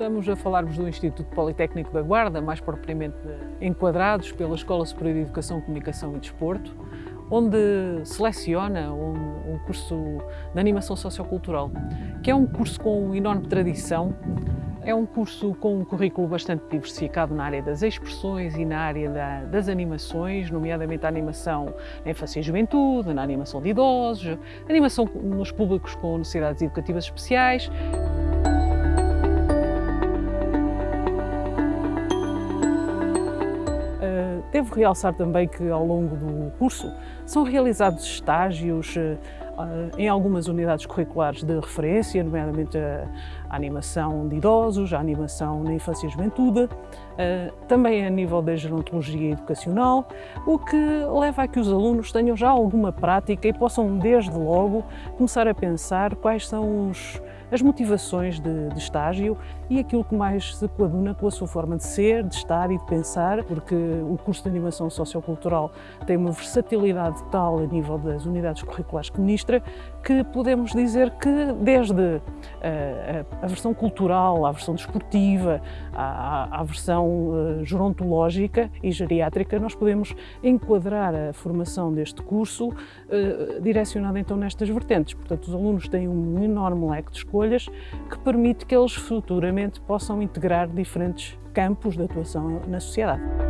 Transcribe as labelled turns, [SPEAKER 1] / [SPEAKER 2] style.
[SPEAKER 1] Estamos a falar-vos do Instituto Politécnico da Guarda, mais propriamente enquadrados pela Escola Superior de Educação, Comunicação e Desporto, onde seleciona um, um curso de Animação Sociocultural, que é um curso com enorme tradição, é um curso com um currículo bastante diversificado na área das expressões e na área da, das animações, nomeadamente a animação na infância e juventude, na animação de idosos, animação nos públicos com necessidades educativas especiais. Devo realçar também que ao longo do curso são realizados estágios eh, em algumas unidades curriculares de referência, nomeadamente a, animação de idosos, a animação na infância e juventude, eh, também a nível da gerontologia educacional, o que leva a que os alunos tenham já alguma prática e possam desde logo começar a pensar quais são os as motivações de, de, estágio e aquilo que mais se coaduna com a sua forma de ser, de estar e de pensar, porque o curso de animação sociocultural tem uma versatilidade tal a nível das unidades curriculares que ministra, que podemos dizer que desde a, eh, a, a versão cultural, a versão desportiva, à, à versão uh, gerontológica e geriátrica, nós podemos enquadrar a formação deste curso uh, direcionada então nestas vertentes. Portanto, os alunos têm um enorme leque de escolhas que permite que eles futuramente possam integrar diferentes campos de atuação na sociedade.